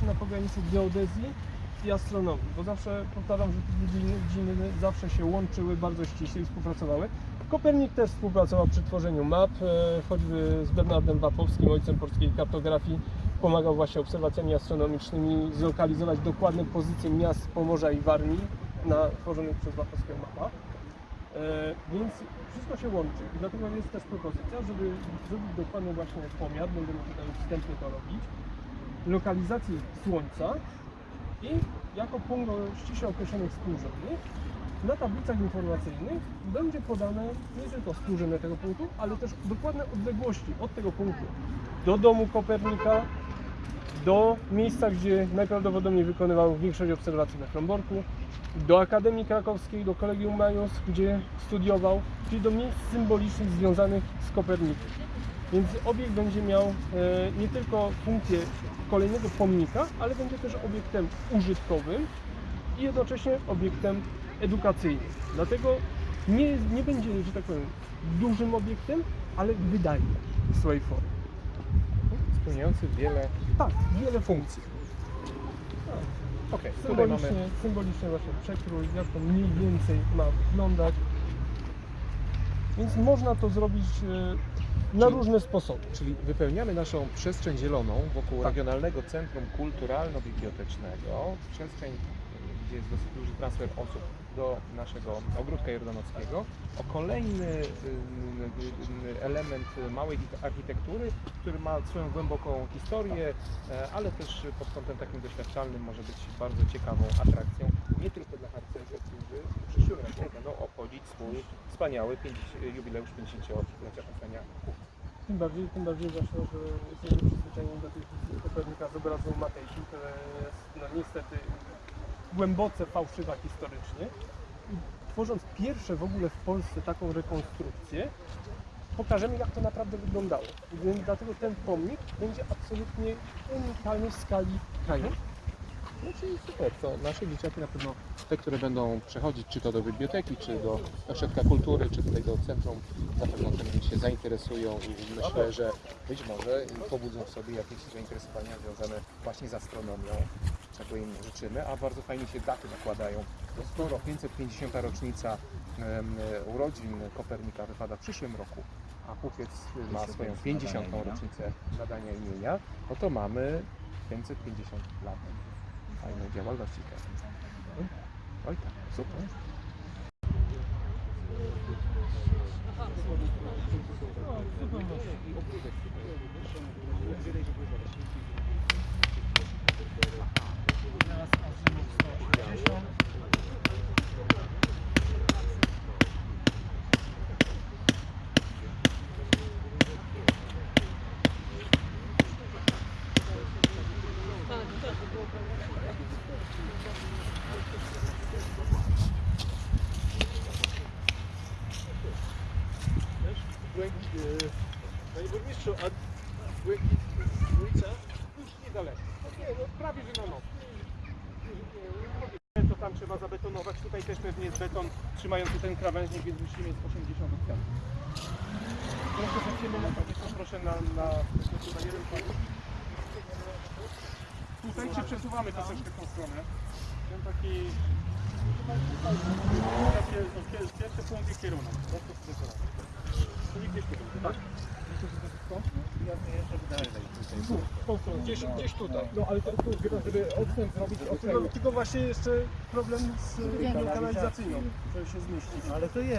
właśnie na pograniczu geodezji i astronomii, bo zawsze powtarzam, że te dziedziny zawsze się łączyły bardzo ściśle i współpracowały. Kopernik też współpracował przy tworzeniu map, e, choćby z Bernardem Wapowskim, ojcem polskiej kartografii. Pomagał właśnie obserwacjami astronomicznymi zlokalizować dokładne pozycje miast Pomorza i Warmii na tworzonych przez Wapowskiego mapach. E, więc wszystko się łączy i dlatego jest też propozycja, żeby zrobić dokładny właśnie pomiar, będziemy tutaj wstępnie to robić, lokalizacji Słońca i jako punkt ściśle określonych współrzędnych na tablicach informacyjnych będzie podane nie tylko współrzędne tego punktu, ale też dokładne odległości od tego punktu do domu Kopernika, do miejsca, gdzie najprawdopodobniej wykonywał większość obserwacji na Kromborku, do Akademii Krakowskiej, do Kolegium Majus, gdzie studiował, czyli do miejsc symbolicznych związanych z Kopernikiem. Więc obiekt będzie miał e, nie tylko funkcję kolejnego pomnika, ale będzie też obiektem użytkowym i jednocześnie obiektem edukacyjnym. Dlatego nie, nie będzie, że tak powiem, dużym obiektem, ale wydajnym w swojej formie. Spełniający wiele Tak, wiele funkcji. Okej, tutaj Symbolicznie, mamy symbolicznie właśnie przekrój, jak to mniej więcej ma wyglądać. Więc można to zrobić e, na Czyli- różne sposoby. Czyli wypełniamy naszą przestrzeń zieloną wokół Tak. Regionalnego Centrum Kulturalno-Bibliotecznego. Przestrzeń, gdzie jest dosyć duży transfer osób do naszego ogródka jordanowskiego. O kolejny y, y, element małej architektury, który ma swoją głęboką historię, e, ale też pod kątem takim doświadczalnym może być bardzo ciekawą atrakcją, nie tylko dla harcerzy, którzy w przyszłym roku będą obchodzić swój wspaniały 50, jubileusz 50-lecia powstania Tym bardziej, tym bardziej właśnie, że jesteśmy przyzwyczajeni do wizji Kopernika z obrazu Matejki, która jest no niestety głęboce fałszywa historycznie. Tworząc pierwsze w ogóle w Polsce taką rekonstrukcję, pokażemy jak to naprawdę wyglądało. Więc dlatego ten pomnik będzie absolutnie unikalny w skali kraju. No czyli super, to nasze dzieciaki na pewno te, które będą przechodzić czy to do biblioteki, czy do ośrodka kultury, czy tutaj do centrum, na pewno tym się zainteresują i myślę, że być może pobudzą w sobie jakieś zainteresowania związane właśnie z astronomią, czego im życzymy, a bardzo fajnie się daty nakładają. Bo skoro 550. rocznica urodzin Kopernika wypada w przyszłym roku, a Puchiec ma swoją 50. rocznicę nadania imienia, no to mamy 550 lat fajnej działalności. Oj tak, super. Panie burmistrzu, a Błękit ulica? Niedaleko. Nie, no prawie że na nowo. To tam trzeba zabetonować. Tutaj też pewnie jest beton trzymający ten krawężnik, więc musimy mieć 80 od Proszę zaczniemy na proszę na, na, na jeden pan. Tutaj czy przesuwamy w tą stronę? Ten taki... Takie, pierwszy punkt i kierunek. Prosto w stronę. Tu tak? Tu, stronę, gdzieś, gdzieś tutaj. No ale to tu, żeby odstęp zrobić, tylko, tylko właśnie jeszcze problem z kanalizacyjną, żeby się zmieścić. Ale to jest.